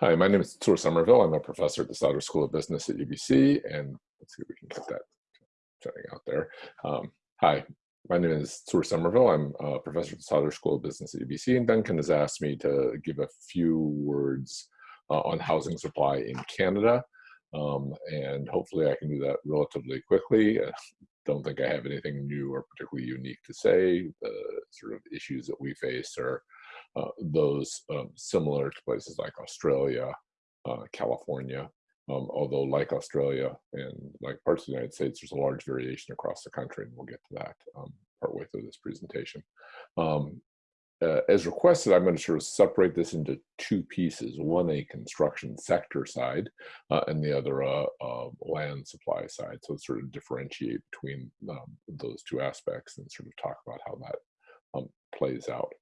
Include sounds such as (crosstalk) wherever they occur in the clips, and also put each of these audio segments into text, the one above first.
Hi, my name is Tsur Somerville. I'm a professor at the Sauder School of Business at UBC, and let's see if we can get that turning out there. Um, hi, my name is Tsur Somerville. I'm a professor at the Sauder School of Business at UBC, and Duncan has asked me to give a few words uh, on housing supply in Canada, um, and hopefully I can do that relatively quickly. I don't think I have anything new or particularly unique to say. The sort of issues that we face are uh, those um, similar to places like Australia, uh, California, um, although like Australia and like parts of the United States, there's a large variation across the country, and we'll get to that um, partway through this presentation. Um, uh, as requested, I'm going to sort of separate this into two pieces, one a construction sector side uh, and the other a land supply side. So sort of differentiate between um, those two aspects and sort of talk about how that um, plays out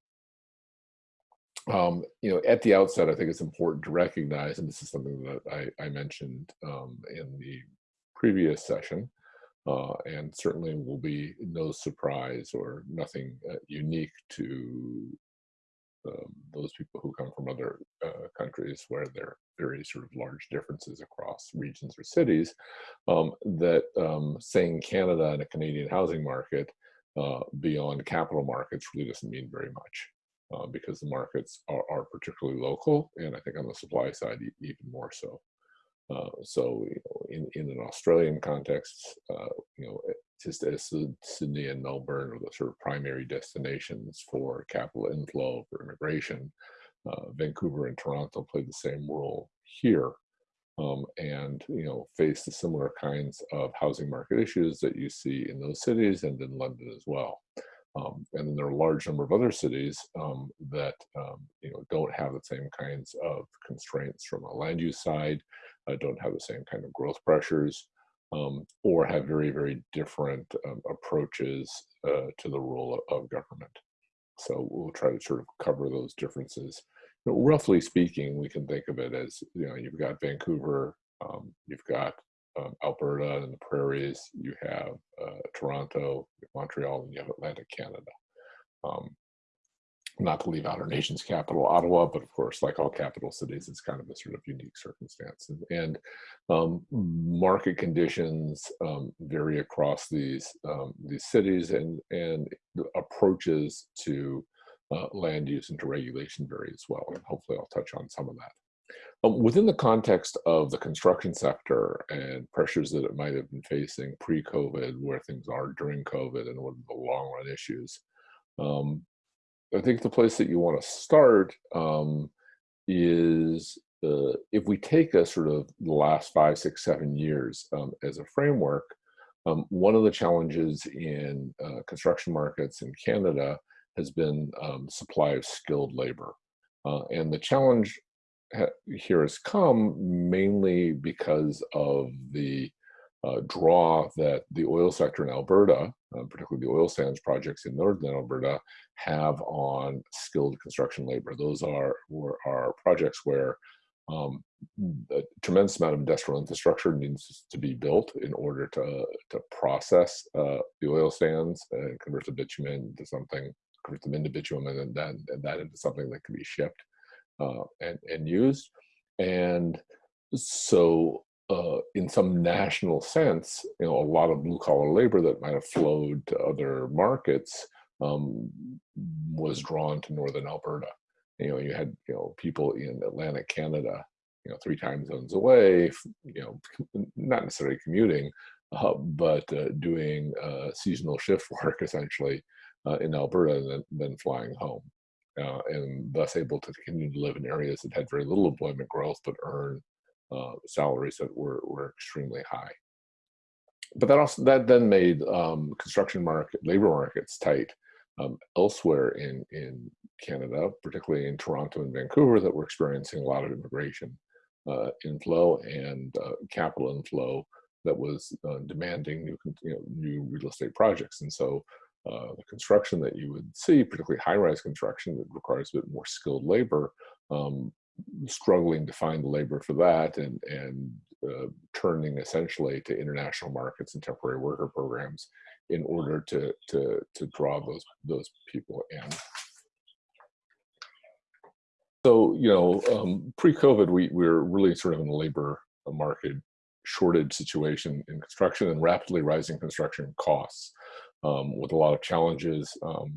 um, you know, at the outset, I think it's important to recognize, and this is something that I, I mentioned um, in the previous session, uh, and certainly will be no surprise or nothing uh, unique to um, those people who come from other uh, countries where there are very sort of large differences across regions or cities, um, that um, saying Canada and a Canadian housing market uh, beyond capital markets really doesn't mean very much uh, because the markets are, are, particularly local, and I think on the supply side even more so. Uh, so you know, in, in an Australian context, uh, you know, just as Sydney and Melbourne are the sort of primary destinations for capital inflow, for immigration, uh, Vancouver and Toronto play the same role here. Um, and you know face the similar kinds of housing market issues that you see in those cities and in London as well. Um, and then there are a large number of other cities um, that um, you know don't have the same kinds of constraints from a land use side, uh, don't have the same kind of growth pressures, um, or have very very different um, approaches uh, to the role of government. So we'll try to sort of cover those differences. Know, roughly speaking, we can think of it as you know you've got Vancouver, um, you've got um, Alberta and the prairies, you have uh, Toronto, Montreal, and you have Atlantic Canada. Um, not to leave out our nation's capital, Ottawa, but of course, like all capital cities, it's kind of a sort of unique circumstance. And, and um, market conditions um, vary across these um, these cities, and and approaches to uh, land use and to regulation vary as well. And hopefully, I'll touch on some of that. Um, within the context of the construction sector and pressures that it might have been facing pre-COVID, where things are during COVID, and what are the long-run issues, um, I think the place that you want to start um, is uh, if we take a sort of the last five, six, seven years um, as a framework, um, one of the challenges in uh, construction markets in Canada has been um, supply of skilled labor. Uh, and the challenge here has come mainly because of the uh, draw that the oil sector in Alberta, uh, particularly the oil sands projects in northern Alberta, have on skilled construction labor. Those are, are projects where um, a tremendous amount of industrial infrastructure needs to be built in order to, to process uh, the oil sands and convert the bitumen into something, convert them into bitumen and then and that into something that can be shipped uh, and, and used. And so uh, in some national sense, you know, a lot of blue collar labor that might have flowed to other markets um, was drawn to Northern Alberta. You know, you had, you know, people in Atlantic Canada, you know, three time zones away, you know, not necessarily commuting, uh, but uh, doing uh, seasonal shift (laughs) work essentially uh, in Alberta and then, then flying home uh, and thus able to continue to live in areas that had very little employment growth but earn uh, salaries that were, were extremely high. But that also that then made um, construction market labor markets tight um, elsewhere in in Canada, particularly in Toronto and Vancouver, that were experiencing a lot of immigration uh, inflow and uh, capital inflow that was uh, demanding new you know, new real estate projects, and so uh, the construction that you would see, particularly high-rise construction that requires a bit more skilled labor, um, struggling to find the labor for that and, and uh, turning essentially to international markets and temporary worker programs in order to, to, to draw those, those people in. so, you know, um, pre-COVID, we, we were really sort of in a labor market shortage situation in construction and rapidly rising construction costs um, with a lot of challenges um,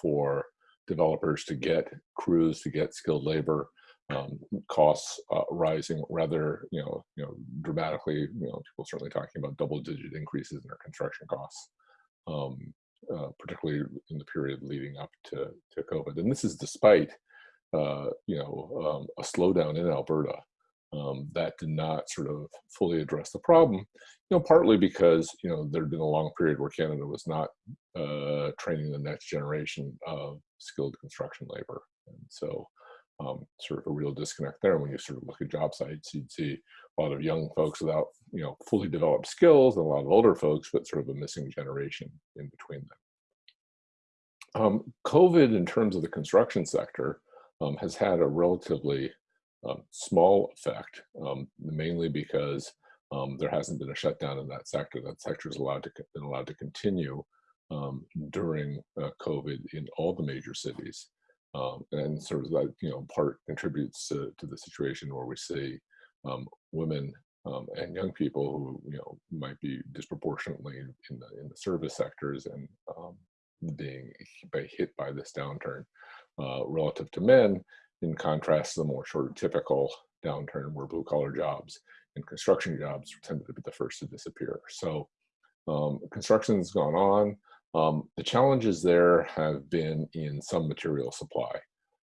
for developers to get crews, to get skilled labor, um, costs uh, rising rather, you know, you know, dramatically. You know, people certainly talking about double-digit increases in their construction costs, um, uh, particularly in the period leading up to to COVID. And this is despite, uh, you know, um, a slowdown in Alberta um, that did not sort of fully address the problem, you know, partly because, you know, there had been a long period where Canada was not uh, training the next generation of skilled construction labor. And so um, sort of a real disconnect there. When you sort of look at job sites, you'd see a lot of young folks without, you know, fully developed skills and a lot of older folks, but sort of a missing generation in between them. Um, COVID in terms of the construction sector um, has had a relatively um, small effect, um, mainly because um, there hasn't been a shutdown in that sector. That sector is allowed to been allowed to continue um, during uh, COVID in all the major cities, um, and sort of that you know part contributes to, to the situation where we see um, women and young people who you know might be disproportionately in the in the service sectors and being hit by this downturn uh, relative to men in contrast to the more sort of typical downturn where blue collar jobs and construction jobs tended to be the first to disappear. So um, construction's gone on. Um, the challenges there have been in some material supply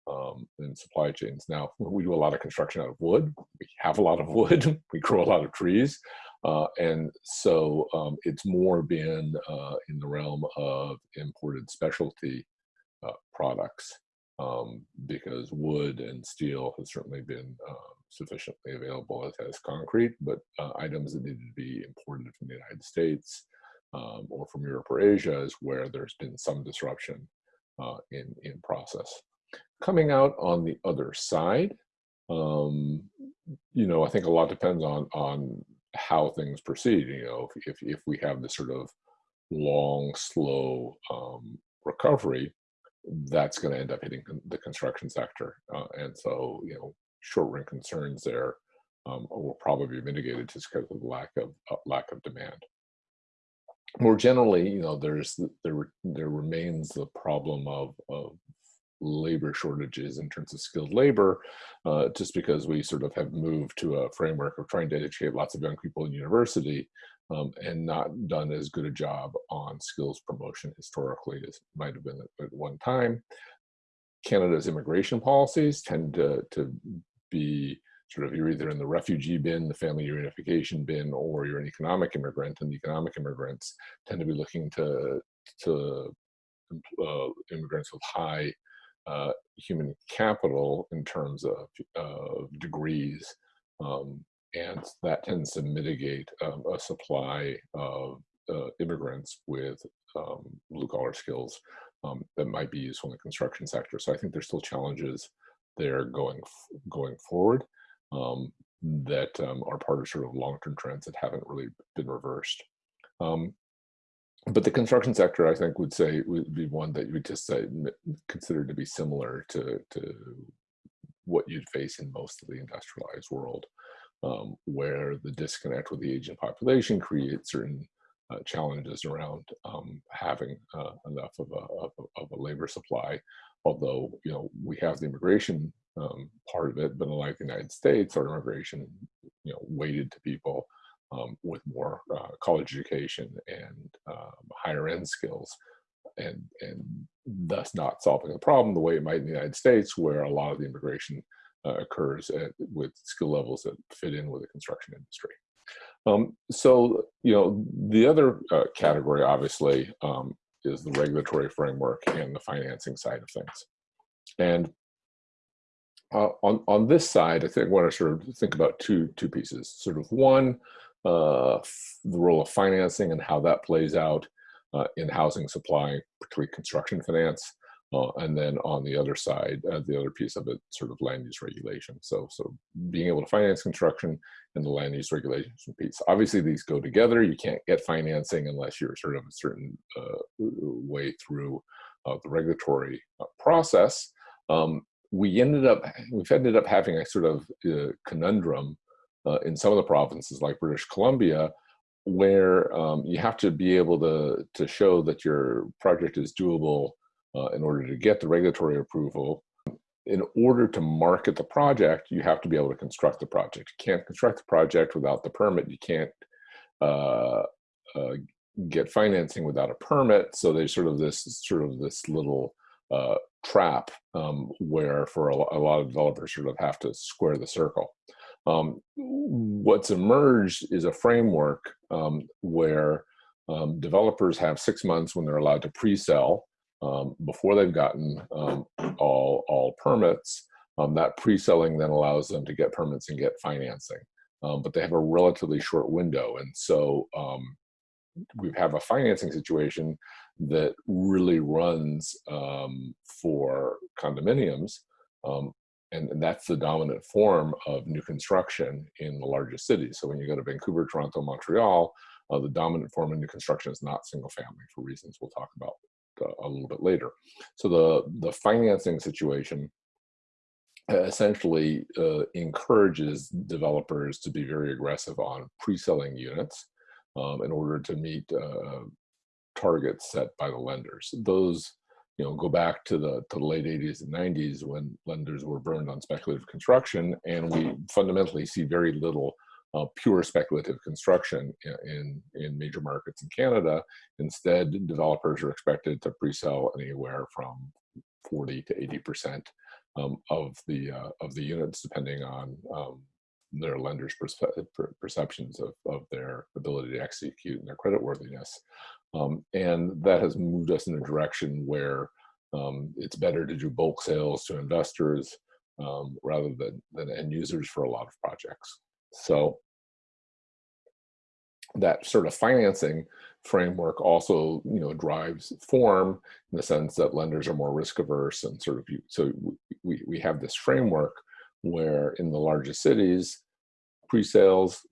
um, and supply chains. Now, (laughs) we do a lot of construction out of wood. We have a lot of wood. (laughs) we grow a lot of trees. Uh, and so um, it's more been uh, in the realm of imported specialty uh, products um, because wood and steel has certainly been uh, sufficiently available as has concrete, but uh, items that needed to be imported from the United States um, or from Europe or Asia is where there's been some disruption uh, in, in process. Coming out on the other side, um, you know, I think a lot depends on, on how things proceed. You know, if, if, if we have this sort of long, slow um, recovery, that's going to end up hitting the construction sector. Uh, and so, you know, short-run concerns there um, will probably be mitigated just because of the lack of uh, lack of demand. More generally, you know, there's there there remains the problem of, of labor shortages in terms of skilled labor, uh, just because we sort of have moved to a framework of trying to educate lots of young people in university um, and not done as good a job on skills promotion historically as might have been at, one time. Canada's immigration policies tend to, to be sort of you're either in the refugee bin, the family reunification bin, or you're an economic immigrant, and the economic immigrants tend to be looking to to uh, immigrants with high uh, human capital in terms of uh, degrees um, and that tends to mitigate um, a supply of uh, immigrants with um, blue collar skills um, that might be useful in the construction sector. So I think there's still challenges there going going forward um, that um, are part of sort of long-term trends that haven't really been reversed. Um, but the construction sector, I think, would say would be one that you would just say consider to be similar to to what you'd face in most of the industrialized world um, where the disconnect with the aging population creates certain uh, challenges around um, having uh, enough of a, of of, a, labor supply. Although, you know, we have the immigration um, part of it, but unlike the United States, our immigration, you know, weighted to people um, with more uh, college education and um, higher end skills and, and thus not solving the problem the way it might in the United States, where a lot of the immigration uh, occurs at, with skill levels that fit in with the construction industry. Um, so, you know, the other uh, category obviously um, is the regulatory framework and the financing side of things. And uh, on, on this side, I think I want to sort of think about two, two pieces. Sort of one, uh, the role of financing and how that plays out uh, in housing supply, particularly construction finance, uh, and then on the other side, uh, the other piece of it, sort of land use regulation. So, so being able to finance construction and the land use regulation piece. Obviously, these go together. You can't get financing unless you're sort of a certain uh, way through uh, the regulatory uh, process. Um, we ended up, we've ended up having a sort of uh, conundrum in some of the provinces like British Columbia, where um, you have to be able to, to show that your project is doable uh, in order to get the regulatory approval. In order to market the project, you have to be able to construct the project. You can't construct the project without the permit. You can't uh, uh, get financing without a permit. So there's sort of this sort of this little uh, trap um, where for a, a, lot of developers sort of have to square the circle. Um, what's emerged is a framework um, where um, developers have six months when they're allowed to pre-sell um, before they've gotten um, all, all permits. that pre-selling then allows them to get permits and get financing. but they have a relatively short window. And so we have a financing situation that really runs um, for condominiums. Um, and, and, that's the dominant form of new construction in the largest cities. So when you go to Vancouver, Toronto, Montreal, uh, the dominant form of new construction is not single family for reasons we'll talk about a little bit later. So the, the financing situation uh, essentially uh, encourages developers to be very aggressive on pre-selling units um, in order to meet uh, targets set by the lenders. Those, you know, go back to the to the late 80s and 90s when lenders were burned on speculative construction, and we fundamentally see very little uh, pure speculative construction in in major markets in Canada. Instead, developers are expected to pre-sell anywhere from 40 to 80 percent um, of the uh, of the units, depending on um, their lenders' perce perceptions of, of their ability to execute and their creditworthiness. Um, and that has moved us in a direction where um, it's better to do bulk sales to investors um, rather than, than end users for a lot of projects. So that sort of financing framework also you know drives form in the sense that lenders are more risk averse and sort of so we, we have this framework where in the largest cities, pre-sales,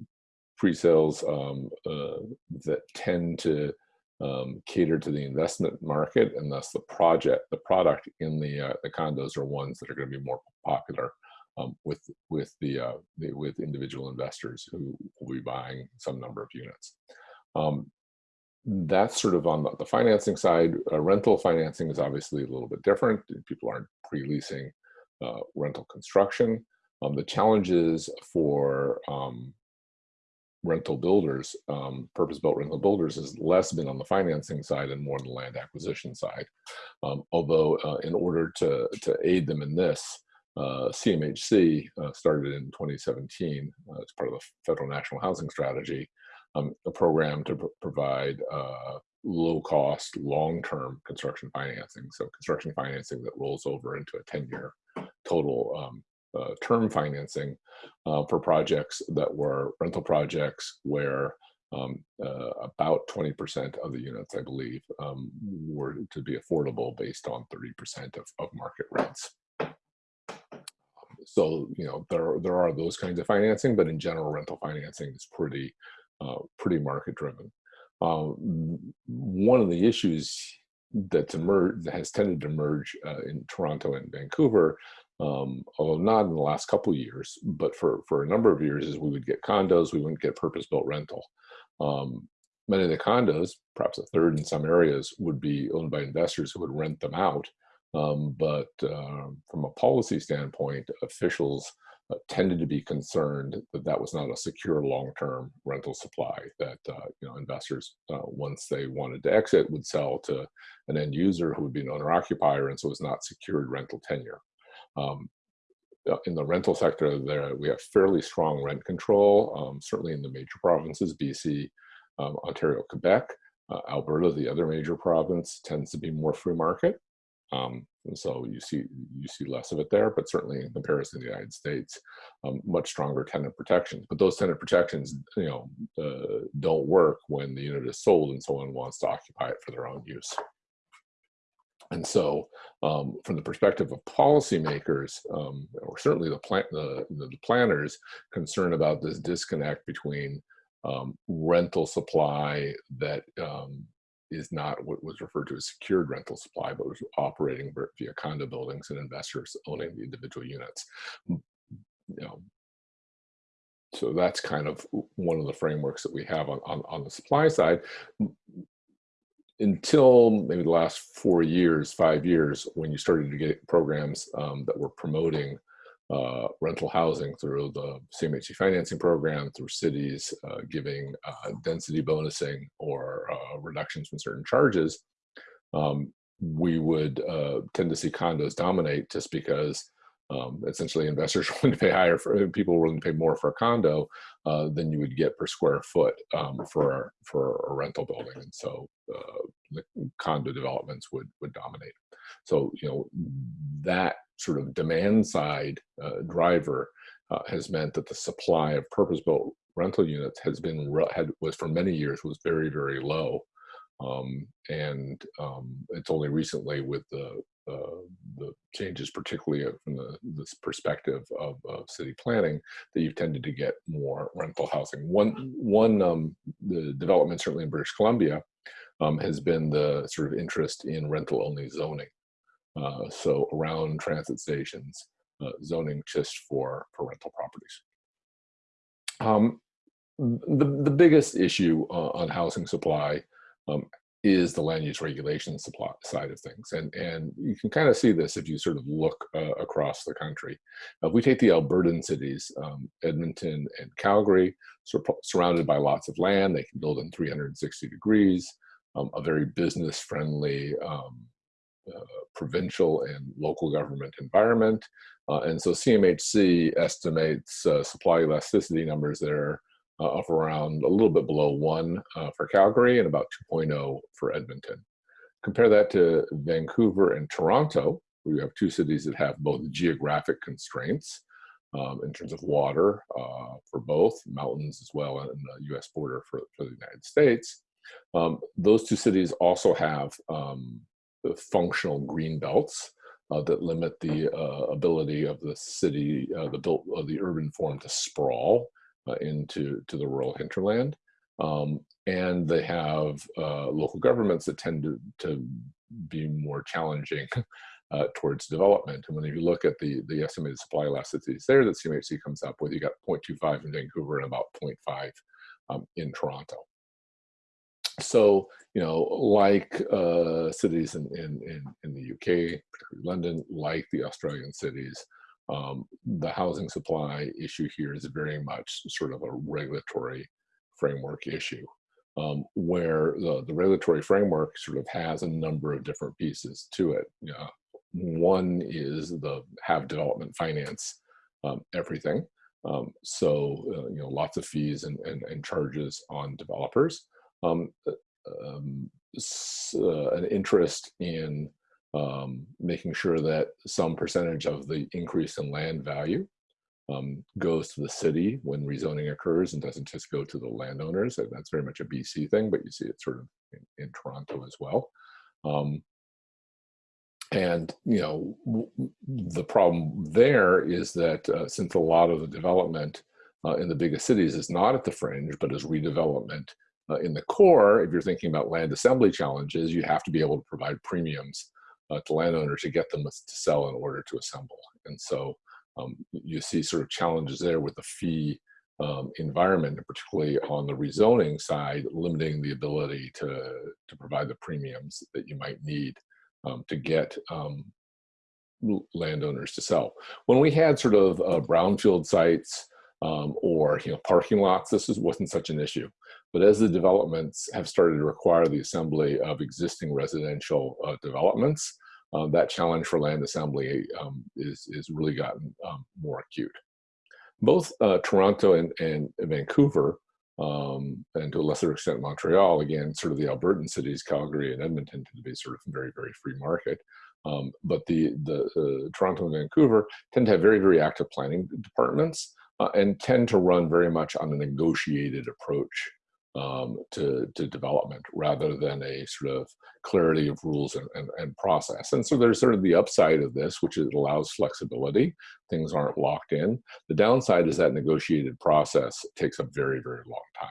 pre-sales um, uh, that tend to um, cater to the investment market, and thus the project, the product in the uh, the condos are ones that are going to be more popular um, with with the, uh, the, with individual investors who will be buying some number of units. Um, that's sort of on the, the financing side. Uh, rental financing is obviously a little bit different. People aren't pre-leasing uh, rental construction. Um, the challenges for um, rental builders, um, purpose-built rental builders, has less been on the financing side and more on the land acquisition side. Um, although, uh, in order to to aid them in this, uh, CMHC uh, started in 2017 uh, as part of the Federal National Housing Strategy, um, a program to pr provide uh, low-cost, long-term construction financing. So construction financing that rolls over into a 10-year total um, uh, term financing uh, for projects that were rental projects where um, uh, about 20% of the units, I believe, um, were to be affordable based on 30% of, of market rents. So, you know, there, there are those kinds of financing, but in general, rental financing is pretty, uh, pretty market driven. Um, one of the issues that's emerged, that has tended to emerge uh, in Toronto and Vancouver um, although not in the last couple years, but for, for a number of years is we would get condos, we wouldn't get purpose-built rental. Um, many of the condos, perhaps a third in some areas, would be owned by investors who would rent them out. Um, but uh, from a policy standpoint, officials uh, tended to be concerned that that was not a secure long-term rental supply that uh, you know investors uh, once they wanted to exit would sell to an end user who would be an owner occupier and so it was not secured rental tenure um, uh, in the rental sector, there we have fairly strong rent control, um, certainly in the major provinces, BC, um, Ontario, Quebec. Uh, Alberta, the other major province, tends to be more free market. Um, and so you see you see less of it there, but certainly in comparison to the United States, um, much stronger tenant protections. But those tenant protections, you know, uh, don't work when the unit is sold and someone wants to occupy it for their own use. And so, um, from the perspective of policymakers, um, or certainly the, plan the, the, planners, concern about this disconnect between um, rental supply that um, is not what was referred to as secured rental supply, but was operating via condo buildings and investors owning the individual units. You know, so that's kind of one of the frameworks that we have on, on, on the supply side until maybe the last four years, five years, when you started to get programs um, that were promoting uh, rental housing through the CMHC financing program, through cities uh, giving uh, density bonusing or uh, reductions from certain charges, um, we would uh, tend to see condos dominate just because um, essentially investors (laughs) willing to pay higher for people willing to pay more for a condo uh, than you would get per square foot um, for for a rental building, and so condo developments would would dominate. So you know that sort of demand side uh, driver uh, has meant that the supply of purpose-built rental units has been had was for many years was very very low um, and um, it's only recently with the uh, the changes, particularly from the this perspective of, of, city planning, that you've tended to get more rental housing. One one um, the development certainly in British Columbia um, has been the sort of interest in rental only zoning. Uh, so around transit stations, uh, zoning just for for rental properties. Um, the the biggest issue uh, on housing supply um, is the land use regulation supply side of things. And, and you can kind of see this if you sort of look uh, across the country. if we take the Albertan cities, um, Edmonton and Calgary, sur surrounded by lots of land, they can build in 360 degrees, um, a very business friendly um, uh, provincial and local government environment. Uh, and so CMHC estimates uh, supply elasticity numbers there uh, of around a little bit below one uh, for Calgary and about 2.0 for Edmonton. Compare that to Vancouver and Toronto, we have two cities that have both geographic constraints um, in terms of water uh, for both, mountains as well, and the US border for, for the United States. Um, those two cities also have um, functional green belts uh, that limit the uh, ability of the city, uh, the built, uh, the urban form to sprawl uh, into to the rural hinterland. Um, and they have uh, local governments that tend to, to be more challenging (laughs) towards development. And when you look at the, the estimated supply elasticities there that CMHC comes up with, you got 0.25 in Vancouver and about 0.5 um, in Toronto. So, you know, like uh, cities in, in, in, in the UK, particularly London, like the Australian cities, um, the housing supply issue here is very much sort of a regulatory framework issue um, where the, the regulatory framework sort of has a number of different pieces to it. Know, one is the have development finance um, everything. Um, so, uh, you know, lots of fees and, and, and charges on developers. Um, uh, um, uh, an interest in um, making sure that some percentage of the increase in land value um, goes to the city when rezoning occurs and doesn't just go to the landowners. And that's very much a BC thing, but you see it sort of in, in Toronto as well. Um, and you know the problem there is that uh, since a lot of the development uh, in the biggest cities is not at the fringe, but is redevelopment uh, in the core, if you're thinking about land assembly challenges, you have to be able to provide premiums uh, to landowners to get them to sell in order to assemble. And so um, you see sort of challenges there with the fee um, environment, particularly on the rezoning side, limiting the ability to, to provide the premiums that you might need um, to get um, landowners to sell. When we had sort of uh, brownfield sites um, or you know parking lots, this is, wasn't such an issue. But as the developments have started to require the assembly of existing residential uh, developments, uh, that challenge for land assembly um, is, is really gotten um, more acute. Both uh, Toronto and, and Vancouver, um, and to a lesser extent Montreal, again, sort of the Albertan cities, Calgary and Edmonton tend to be sort of very, very free market. Um, but the, the uh, Toronto and Vancouver tend to have very, very active planning departments uh, and tend to run very much on a negotiated approach um, to, to development rather than a sort of clarity of rules and, and, and, process. And so there's sort of the upside of this, which is it allows flexibility. Things aren't locked in. The downside is that negotiated process takes a very, very long time.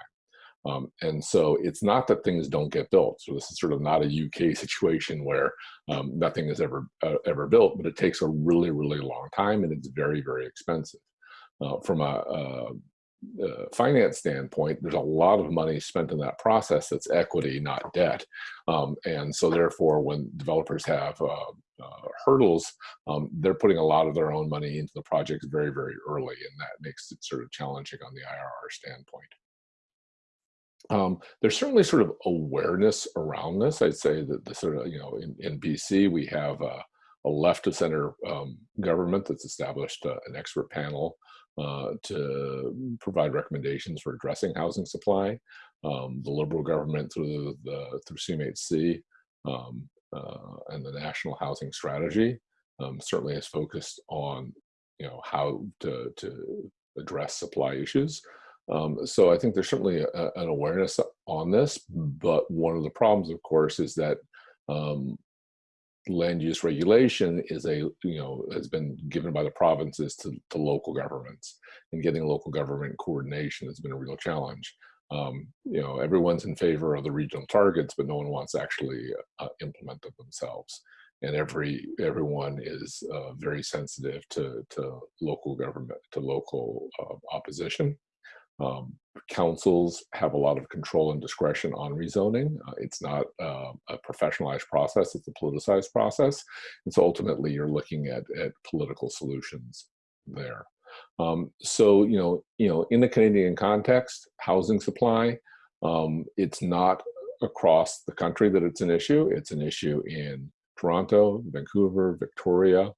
Um, and so it's not that things don't get built. So this is sort of not a UK (laughs) situation where um, nothing is ever uh, ever built, but it takes a really, really long time and it's very, very expensive. Uh, from a, a, a, finance standpoint, there's a lot of money spent in that process that's equity, not debt. Um, and so therefore, when developers have uh, uh, hurdles, um, they're putting a lot of their own money into the projects very, very early, and that makes it sort of challenging on the IRR standpoint. Um, there's certainly sort of awareness around this. I'd say that the sort of, you know, in, in BC, we have a, a left of center um, government that's established uh, an expert panel uh, to provide recommendations for addressing housing supply. Um, the Liberal government through the, through CMHC um, uh, and the National Housing Strategy um, certainly is focused on you know how to, to address supply issues. Um, so I think there's certainly a, an awareness on this, but one of the problems, of course, is that um, land use regulation is a you know has been given by the provinces to, local governments, and getting local government coordination has been a real challenge. Um, you know, everyone's in favor of the regional targets, but no one wants to actually uh, implement them themselves. And every everyone is uh, very sensitive to to local government, to local uh, opposition. Um, councils have a lot of control and discretion on rezoning. Uh, it's not uh, a professionalized process, it's a politicized process. And so ultimately you're looking at, at political solutions there. Um, so, you know, you know, in the Canadian context, housing supply, um, it's not across the country that it's an issue. It's an issue in Toronto, Vancouver, Victoria,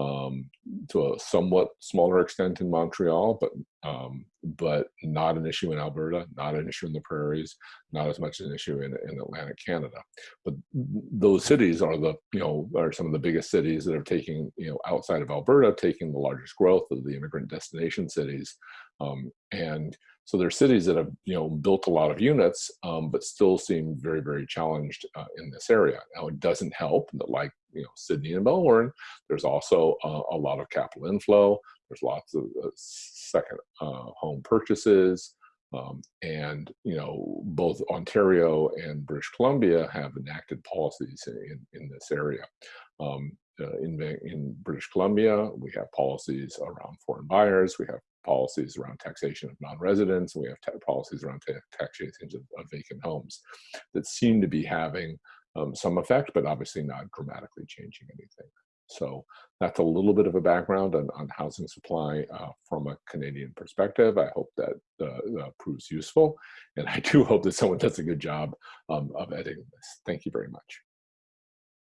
um, to a somewhat smaller extent in Montreal, but um, but not an issue in Alberta, not an issue in the prairies, not as much an issue in, in Atlantic Canada. But those cities are the you know are some of the biggest cities that are taking you know outside of Alberta, taking the largest growth of the immigrant destination cities, um, and so there are cities that have you know built a lot of units, um, but still seem very very challenged uh, in this area. Now it doesn't help that like you know Sydney and Melbourne, there's also uh, a lot of capital inflow. There's lots of uh, second uh, home purchases. Um, and you know both Ontario and British Columbia have enacted policies in, in this area. Um, uh, in, in British Columbia, we have policies around foreign buyers. We have policies around taxation of non-residents, we have policies around taxation of, of, vacant homes that seem to be having um, some effect, but obviously not dramatically changing anything. So that's a little bit of a background on, on housing supply uh, from a Canadian perspective. I hope that uh, uh, proves useful. And I do hope that someone does a good job um, of editing this. Thank you very much.